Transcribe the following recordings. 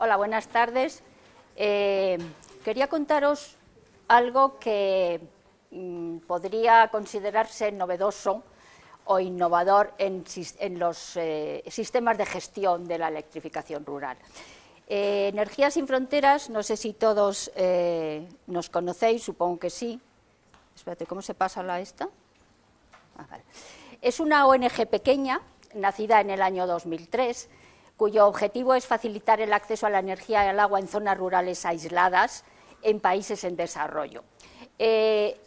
Hola, buenas tardes. Eh, quería contaros algo que mm, podría considerarse novedoso o innovador en, los eh, sistemas de gestión de la electrificación rural. Eh, Energías sin Fronteras, no sé si todos nos conocéis, supongo que sí. Espérate, ¿cómo se pasa la esta? Ah, es una ONG pequeña, nacida en el año 2003, cuyo objetivo es facilitar el acceso a la energía y al agua en zonas rurales aisladas en países en desarrollo. Eh,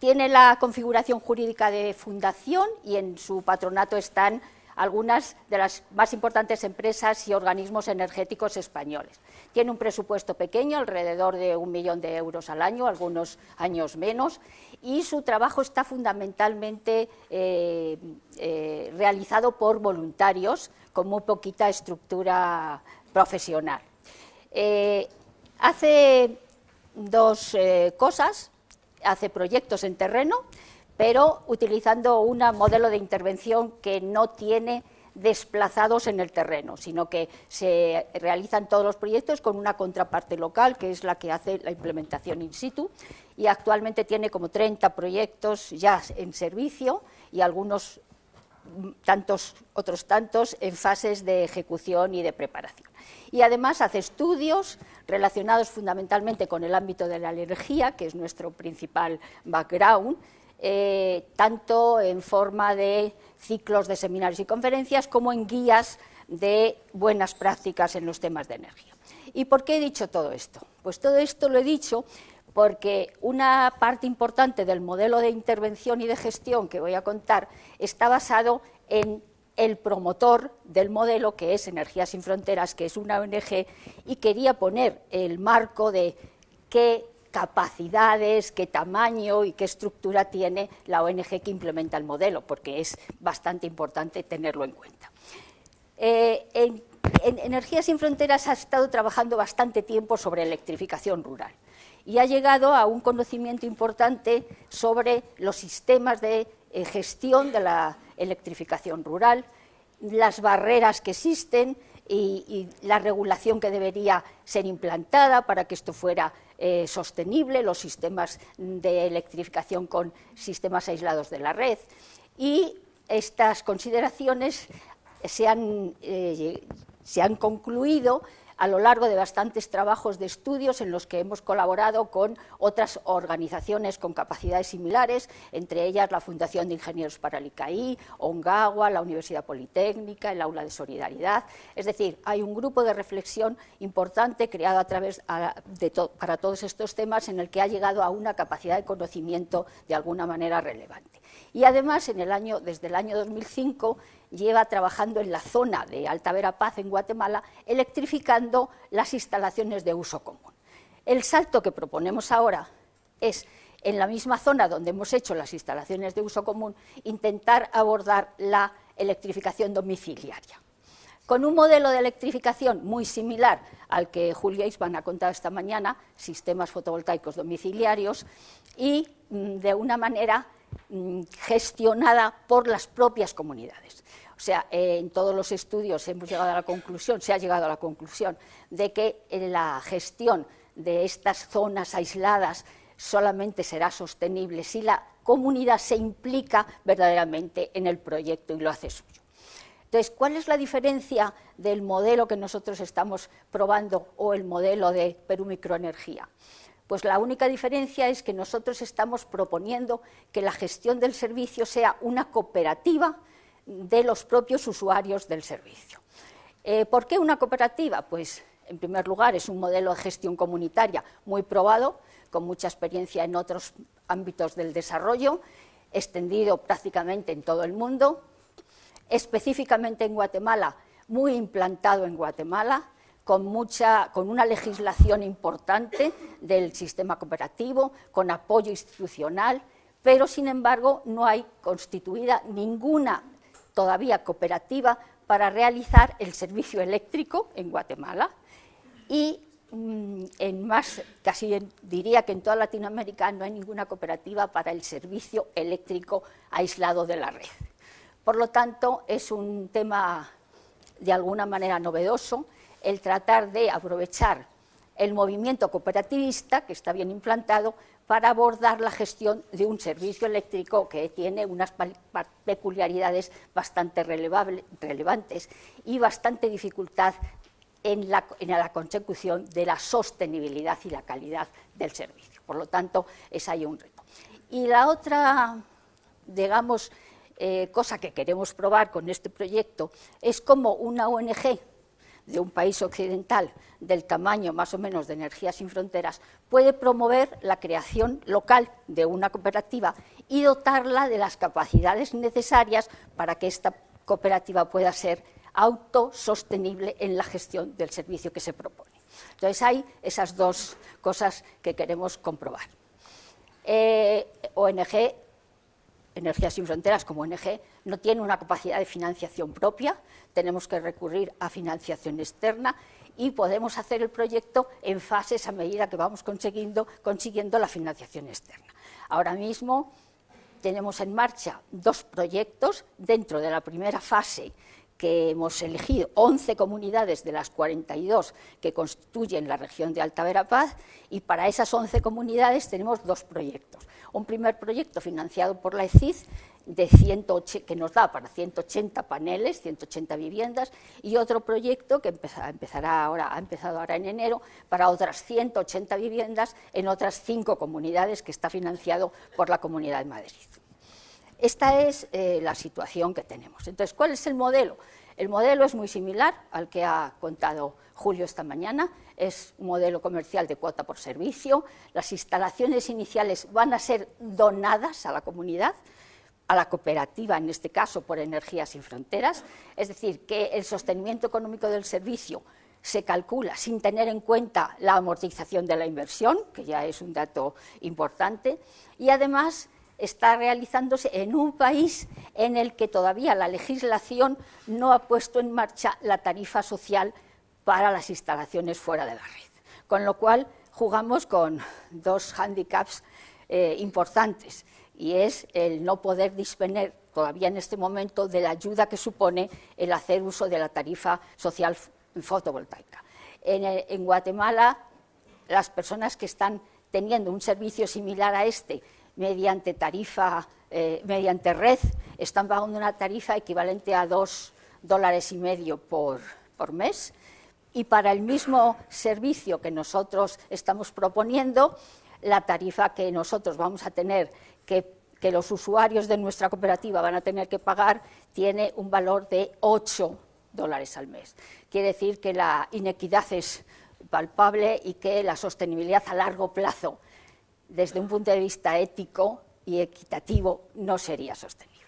tiene la configuración jurídica de fundación y en su patronato están algunas de las más importantes empresas y organismos energéticos españoles. Tiene un presupuesto pequeño, alrededor de un millón de euros al año, algunos años menos, y su trabajo está fundamentalmente eh, eh, realizado por voluntarios con muy poquita estructura profesional. Eh, hace dos cosas, hace proyectos en terreno, pero utilizando un modelo de intervención que no tiene desplazados en el terreno, sino que se realizan todos los proyectos con una contraparte local, que es la que hace la implementación in situ, y actualmente tiene como 30 proyectos ya en servicio y algunos tantos, otros tantos en fases de ejecución y de preparación. Y además hace estudios relacionados fundamentalmente con el ámbito de la energía, que es nuestro principal background, eh, tanto en forma de ciclos de seminarios y conferencias como en guías de buenas prácticas en los temas de energía. ¿Y por qué he dicho todo esto? Pues todo esto lo he dicho porque una parte importante del modelo de intervención y de gestión que voy a contar está basado en el promotor del modelo, que es Energías sin Fronteras, que es una ONG, y quería poner el marco de qué capacidades, qué tamaño y qué estructura tiene la ONG que implementa el modelo, porque es bastante importante tenerlo en cuenta. Eh, Energías sin Fronteras ha estado trabajando bastante tiempo sobre electrificación rural y ha llegado a un conocimiento importante sobre los sistemas de eh, gestión de la electrificación rural, las barreras que existen y, la regulación que debería ser implantada para que esto fuera eh, sostenible, los sistemas de electrificación con sistemas aislados de la red. Y estas consideraciones se han, eh, se han concluido a lo largo de bastantes trabajos de estudios en los que hemos colaborado con otras organizaciones con capacidades similares, entre ellas la Fundación de Ingenieros para el ICAI, ONGAGUA, la Universidad Politécnica, el Aula de Solidaridad. Es decir, hay un grupo de reflexión importante creado a través de para todos estos temas en el que ha llegado a una capacidad de conocimiento de alguna manera relevante. Y además, en el año, desde el año 2005, lleva trabajando en la zona de Alta Verapaz, en Guatemala, electrificando las instalaciones de uso común. El salto que proponemos ahora es, en la misma zona donde hemos hecho las instalaciones de uso común, intentar abordar la electrificación domiciliaria. Con un modelo de electrificación muy similar al que Julia Isban ha contado esta mañana, sistemas fotovoltaicos domiciliarios, y mm, de una manera gestionada por las propias comunidades. O sea, eh, en todos los estudios hemos llegado a la conclusión, se ha llegado a la conclusión de que la gestión de estas zonas aisladas solamente será sostenible si la comunidad se implica verdaderamente en el proyecto y lo hace suyo. Entonces, ¿cuál es la diferencia del modelo que nosotros estamos probando o el modelo de Perú Microenergía? Pues la única diferencia es que nosotros estamos proponiendo que la gestión del servicio sea una cooperativa de los propios usuarios del servicio. Eh, ¿Por qué una cooperativa? Pues, en primer lugar, es un modelo de gestión comunitaria muy probado, con mucha experiencia en otros ámbitos del desarrollo, extendido prácticamente en todo el mundo, específicamente en Guatemala, muy implantado en Guatemala, con, mucha, con una legislación importante del sistema cooperativo, con apoyo institucional, pero sin embargo no hay constituida ninguna todavía cooperativa para realizar el servicio eléctrico en Guatemala y mm, en más, casi diría que en toda Latinoamérica no hay ninguna cooperativa para el servicio eléctrico aislado de la red. Por lo tanto, es un tema de alguna manera novedoso. El tratar de aprovechar el movimiento cooperativista, que está bien implantado, para abordar la gestión de un servicio eléctrico que tiene unas peculiaridades bastante relevantes y bastante dificultad en la, consecución de la sostenibilidad y la calidad del servicio. Por lo tanto, es ahí un reto. Y la otra, digamos, eh, cosa que queremos probar con este proyecto es cómo una ONG de un país occidental del tamaño más o menos de Energías sin Fronteras puede promover la creación local de una cooperativa y dotarla de las capacidades necesarias para que esta cooperativa pueda ser autosostenible en la gestión del servicio que se propone. Entonces hay esas dos cosas que queremos comprobar. Eh, ONG Energías sin Fronteras como ONG no tiene una capacidad de financiación propia, tenemos que recurrir a financiación externa y podemos hacer el proyecto en fases a medida que vamos consiguiendo, consiguiendo la financiación externa. Ahora mismo tenemos en marcha dos proyectos dentro de la primera fase que hemos elegido 11 comunidades de las 42 que constituyen la región de Alta Verapaz y para esas 11 comunidades tenemos dos proyectos. Un primer proyecto financiado por la ECID de que nos da para 180 paneles, 180 viviendas, y otro proyecto que empezará ahora, ha empezado ahora en enero para otras 180 viviendas en otras cinco comunidades que está financiado por la Comunidad de Madrid. Esta es eh, la situación que tenemos. Entonces, ¿cuál es el modelo? El modelo es muy similar al que ha contado Julio esta mañana, es un modelo comercial de cuota por servicio, las instalaciones iniciales van a ser donadas a la comunidad, a la cooperativa, en este caso por Energías sin Fronteras, es decir, que el sostenimiento económico del servicio se calcula sin tener en cuenta la amortización de la inversión, que ya es un dato importante, y además está realizándose en un país en el que todavía la legislación no ha puesto en marcha la tarifa social para las instalaciones fuera de la red. Con lo cual jugamos con dos hándicaps eh, importantes y es el no poder disponer todavía en este momento de la ayuda que supone el hacer uso de la tarifa social fotovoltaica. En, en Guatemala, las personas que están teniendo un servicio similar a este mediante tarifa, eh, mediante red, están pagando una tarifa equivalente a dos dólares y medio por, mes. Y para el mismo servicio que nosotros estamos proponiendo, la tarifa que nosotros vamos a tener, que, que los usuarios de nuestra cooperativa van a tener que pagar, tiene un valor de 8 dólares al mes. Quiere decir que la inequidad es palpable y que la sostenibilidad a largo plazo desde un punto de vista ético y equitativo no sería sostenible.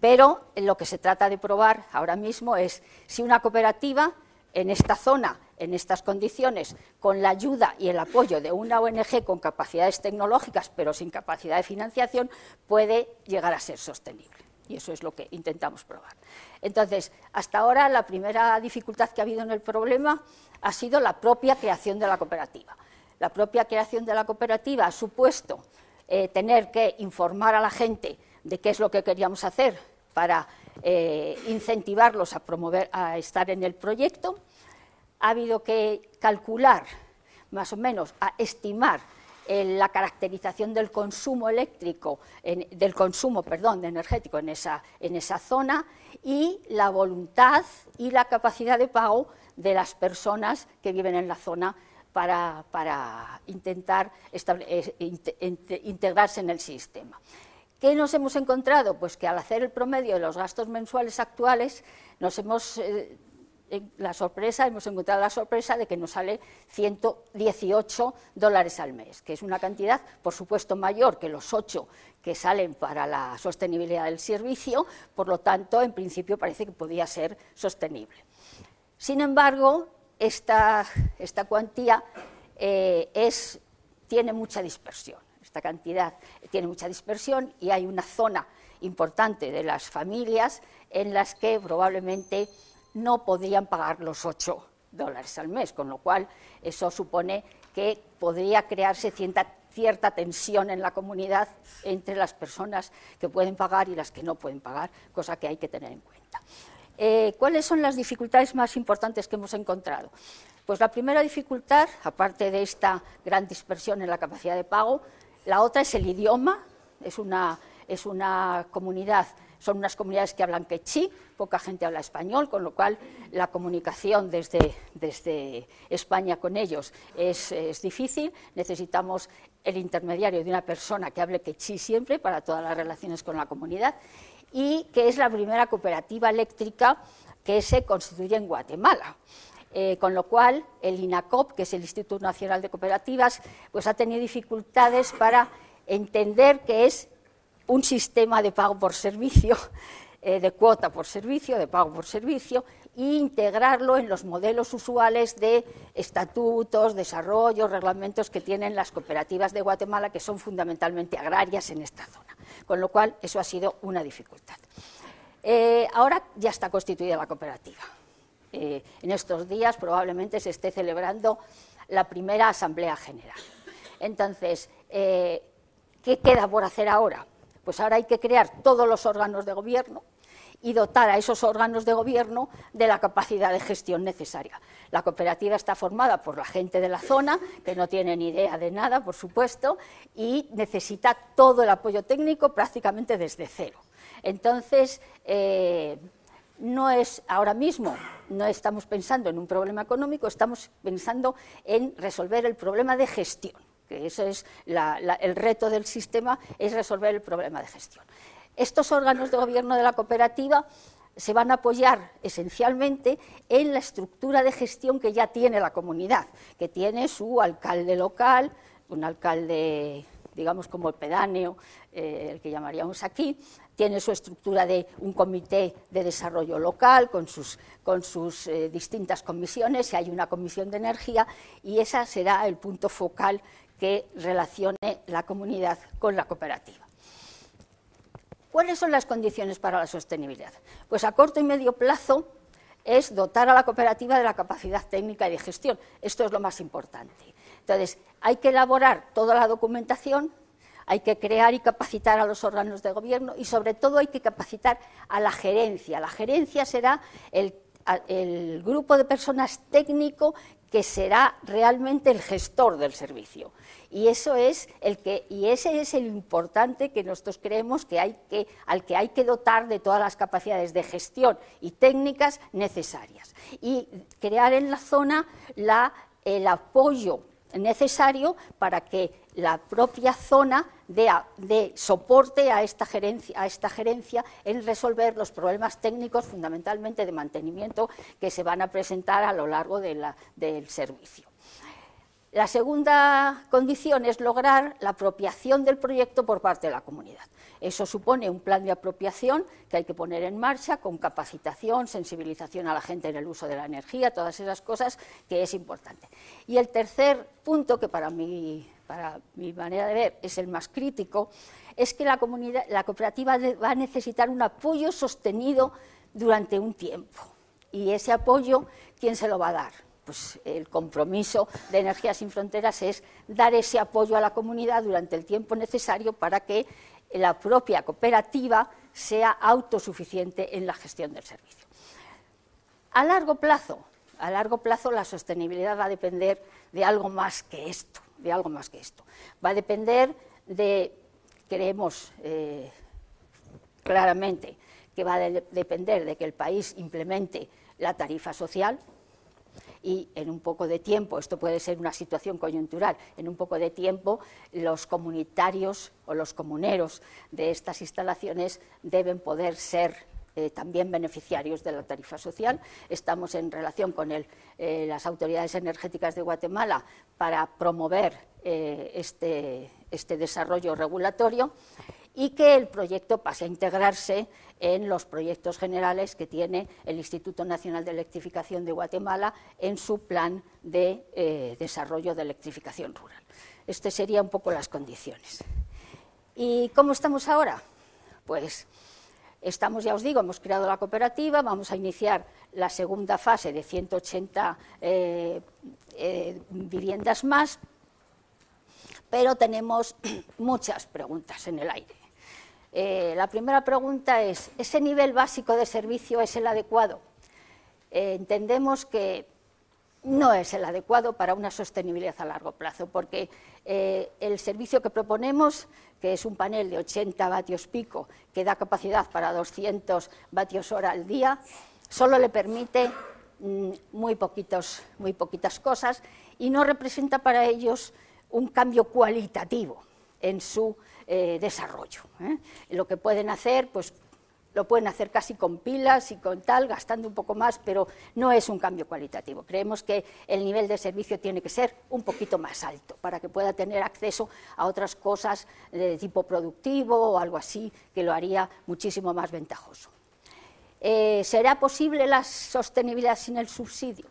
Pero lo que se trata de probar ahora mismo es si una cooperativa en esta zona, en estas condiciones, con la ayuda y el apoyo de una ONG con capacidades tecnológicas pero sin capacidad de financiación, puede llegar a ser sostenible. Y eso es lo que intentamos probar. Entonces, hasta ahora la primera dificultad que ha habido en el problema ha sido la propia creación de la cooperativa la propia creación de la cooperativa ha supuesto eh, tener que informar a la gente de qué es lo que queríamos hacer para eh, incentivarlos a, promover, a estar en el proyecto. Ha habido que calcular, más o menos, a estimar eh, la caracterización del consumo eléctrico, del consumo, perdón, energético en esa, en esa zona y la voluntad y la capacidad de pago de las personas que viven en la zona para, intentar integrarse en el sistema. ¿Qué nos hemos encontrado? Pues que al hacer el promedio de los gastos mensuales actuales, nos hemos, eh, la sorpresa, hemos encontrado la sorpresa de que nos sale 118 dólares al mes, que es una cantidad, por supuesto, mayor que los 8 que salen para la sostenibilidad del servicio, por lo tanto, en principio parece que podía ser sostenible. Sin embargo, esta, cuantía eh, tiene mucha dispersión, esta cantidad tiene mucha dispersión y hay una zona importante de las familias en las que probablemente no podrían pagar los 8 dólares al mes, con lo cual eso supone que podría crearse cierta tensión en la comunidad entre las personas que pueden pagar y las que no pueden pagar, cosa que hay que tener en cuenta. Eh, ¿Cuáles son las dificultades más importantes que hemos encontrado? Pues la primera dificultad, aparte de esta gran dispersión en la capacidad de pago, la otra es el idioma, es una, es una comunidad, son unas comunidades que hablan quechí, poca gente habla español, con lo cual la comunicación desde, desde España con ellos es, es, difícil. Necesitamos el intermediario de una persona que hable quechí siempre para todas las relaciones con la comunidad y que es la primera cooperativa eléctrica que se constituye en Guatemala. Eh, con lo cual el INACOP, que es el Instituto Nacional de Cooperativas, pues ha tenido dificultades para entender que es un sistema de pago por servicio, eh, de cuota por servicio, de pago por servicio, e integrarlo en los modelos usuales de estatutos, desarrollos, reglamentos que tienen las cooperativas de Guatemala, que son fundamentalmente agrarias en esta zona. Con lo cual, eso ha sido una dificultad. Eh, ahora ya está constituida la cooperativa. Eh, en estos días probablemente se esté celebrando la primera Asamblea General. Entonces, ¿qué queda por hacer ahora? Pues ahora hay que crear todos los órganos de gobierno y dotar a esos órganos de gobierno de la capacidad de gestión necesaria. La cooperativa está formada por la gente de la zona, que no tiene ni idea de nada, por supuesto, y necesita todo el apoyo técnico prácticamente desde cero. Entonces, eh, no es ahora mismo, no estamos pensando en un problema económico, estamos pensando en resolver el problema de gestión, que ese es el reto del sistema, es resolver el problema de gestión. Estos órganos de gobierno de la cooperativa se van a apoyar esencialmente en la estructura de gestión que ya tiene la comunidad, que tiene su alcalde local, un alcalde digamos como el pedáneo, eh, el que llamaríamos aquí, tiene su estructura de un comité de desarrollo local con sus, eh, distintas comisiones, y hay una comisión de energía, y ese será el punto focal que relacione la comunidad con la cooperativa. ¿Cuáles son las condiciones para la sostenibilidad? Pues a corto y medio plazo es dotar a la cooperativa de la capacidad técnica y de gestión. Esto es lo más importante. Entonces, hay que elaborar toda la documentación, hay que crear y capacitar a los órganos de gobierno y, sobre todo, hay que capacitar a la gerencia. La gerencia será el, el grupo de personas técnico que será realmente el gestor del servicio. Y, eso es el que, y ese es el importante que nosotros creemos que hay que, al que hay que dotar de todas las capacidades de gestión y técnicas necesarias. Y crear en la zona la, el apoyo necesario para que la propia zona dé, soporte a esta, gerencia, en resolver los problemas técnicos fundamentalmente de mantenimiento que se van a presentar a lo largo del servicio. La segunda condición es lograr la apropiación del proyecto por parte de la comunidad. Eso supone un plan de apropiación que hay que poner en marcha con capacitación, sensibilización a la gente en el uso de la energía, todas esas cosas que es importante. Y el tercer punto, que para mi, para mi manera de ver es el más crítico, es que la, la cooperativa va a necesitar un apoyo sostenido durante un tiempo. Y ese apoyo, ¿quién se lo va a dar? Pues el compromiso de Energías sin Fronteras es dar ese apoyo a la comunidad durante el tiempo necesario para que la propia cooperativa sea autosuficiente en la gestión del servicio. A largo plazo, a largo plazo la sostenibilidad va a depender de algo más que esto, de algo más que esto. Va a depender de, creemos eh, claramente, que va a depender de que el país implemente la tarifa social, y en un poco de tiempo, esto puede ser una situación coyuntural, en un poco de tiempo los comunitarios o los comuneros de estas instalaciones deben poder ser eh, también beneficiarios de la tarifa social. Estamos en relación con eh, las autoridades energéticas de Guatemala para promover eh, este, este desarrollo regulatorio y que el proyecto pase a integrarse en los proyectos generales que tiene el Instituto Nacional de Electrificación de Guatemala en su plan de eh, desarrollo de electrificación rural. Estas serían un poco las condiciones. ¿Y cómo estamos ahora? Pues estamos, ya os digo, hemos creado la cooperativa, vamos a iniciar la segunda fase de 180 eh, eh, viviendas más, pero tenemos muchas preguntas en el aire. Eh, la primera pregunta es, ¿ese nivel básico de servicio es el adecuado? Eh, entendemos que no es el adecuado para una sostenibilidad a largo plazo, porque eh, el servicio que proponemos, que es un panel de 80 vatios pico, que da capacidad para 200 vatios hora al día, solo le permite mm, muy, muy poquitas cosas y no representa para ellos un cambio cualitativo en su eh, desarrollo. ¿eh? Lo que pueden hacer, pues lo pueden hacer casi con pilas y con tal, gastando un poco más, pero no es un cambio cualitativo. Creemos que el nivel de servicio tiene que ser un poquito más alto para que pueda tener acceso a otras cosas de tipo productivo o algo así que lo haría muchísimo más ventajoso. Eh, ¿Será posible la sostenibilidad sin el subsidio?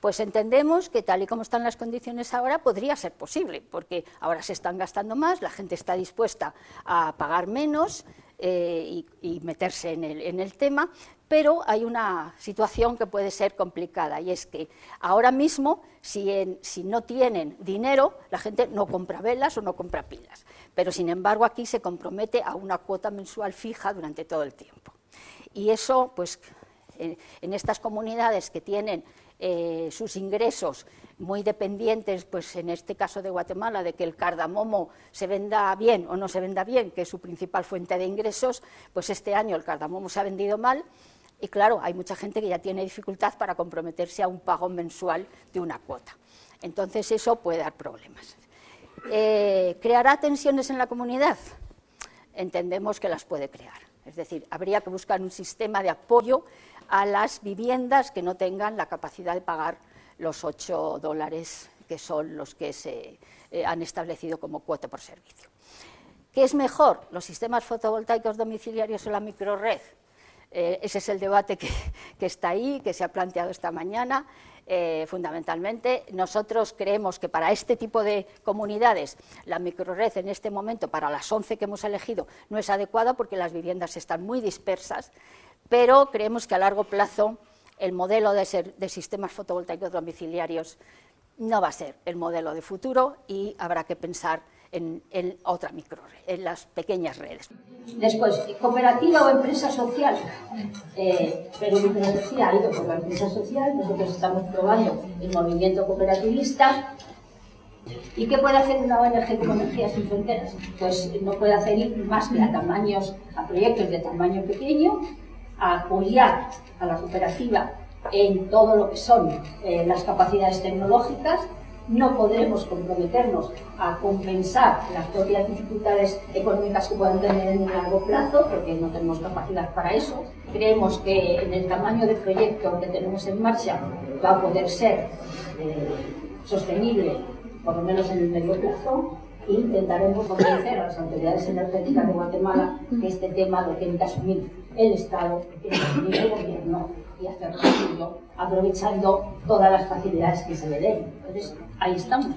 Pues entendemos que tal y como están las condiciones ahora podría ser posible, porque ahora se están gastando más, la gente está dispuesta a pagar menos eh, y, meterse en el, tema, pero hay una situación que puede ser complicada y es que ahora mismo, si, si no tienen dinero, la gente no compra velas o no compra pilas, pero sin embargo aquí se compromete a una cuota mensual fija durante todo el tiempo. Y eso, pues, en estas comunidades que tienen eh, sus ingresos muy dependientes, pues en este caso de Guatemala, de que el cardamomo se venda bien o no se venda bien, que es su principal fuente de ingresos, pues este año el cardamomo se ha vendido mal y claro, hay mucha gente que ya tiene dificultad para comprometerse a un pago mensual de una cuota. Entonces eso puede dar problemas. Eh, ¿Creará tensiones en la comunidad? Entendemos que las puede crear. Es decir, habría que buscar un sistema de apoyo a las viviendas que no tengan la capacidad de pagar los 8 dólares que son los que se eh, han establecido como cuota por servicio. ¿Qué es mejor, los sistemas fotovoltaicos domiciliarios o la microred? Eh, ese es el debate que, está ahí, que se ha planteado esta mañana. Eh, fundamentalmente, nosotros creemos que para este tipo de comunidades la microred en este momento, para las 11 que hemos elegido, no es adecuada porque las viviendas están muy dispersas pero creemos que a largo plazo el modelo de, sistemas fotovoltaicos domiciliarios no va a ser el modelo de futuro y habrá que pensar en, otra microred, en las pequeñas redes. Después, cooperativa o empresa social. Eh, pero mi decía, ha ido por la empresa social, nosotros estamos probando el movimiento cooperativista. ¿Y qué puede hacer una ONG como Energías sin Fronteras? Pues no puede hacer ir más que a tamaños, a proyectos de tamaño pequeño, a apoyar a la cooperativa en todo lo que son eh, las capacidades tecnológicas, no podremos comprometernos a compensar las propias dificultades económicas que puedan tener en un largo plazo, porque no tenemos capacidad para eso. Creemos que en el tamaño de proyecto que tenemos en marcha va a poder ser eh, sostenible, por lo menos en el medio plazo, e intentaremos convencer a las autoridades energéticas de Guatemala que este tema lo tiene que asumir el Estado, que tiene que asumir el Gobierno y hacerlo aprovechando todas las facilidades que se le den. Entonces, ahí estamos.